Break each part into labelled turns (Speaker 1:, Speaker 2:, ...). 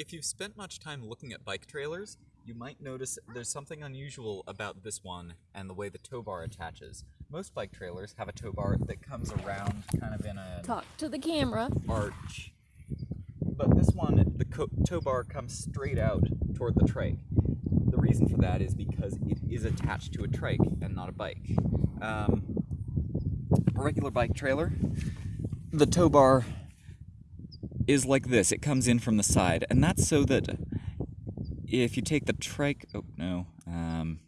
Speaker 1: If you've spent much time looking at bike trailers, you might notice there's something unusual about this one and the way the tow bar attaches. Most bike trailers have a tow bar that comes around kind of in a
Speaker 2: Talk to the camera.
Speaker 1: arch. But this one, the tow bar comes straight out toward the trike. The reason for that is because it is attached to a trike and not a bike. Um, a regular bike trailer, the tow bar is like this. It comes in from the side, and that's so that if you take the trike, oh no, um,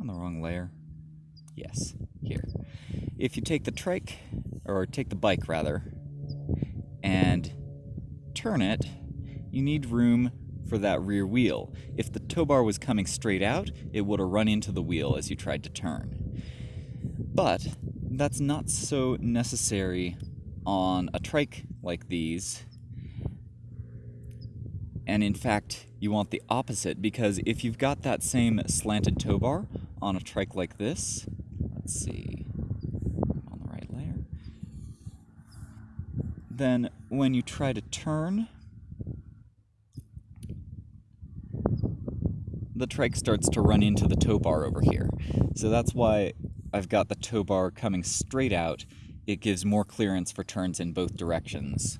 Speaker 1: on the wrong layer. Yes, here. If you take the trike, or take the bike rather, and turn it, you need room for that rear wheel. If the tow bar was coming straight out, it would have run into the wheel as you tried to turn. But that's not so necessary on a trike like these. And in fact, you want the opposite because if you've got that same slanted tow bar on a trike like this, let's see, on the right layer, then when you try to turn, the trike starts to run into the tow bar over here. So that's why I've got the tow bar coming straight out. It gives more clearance for turns in both directions.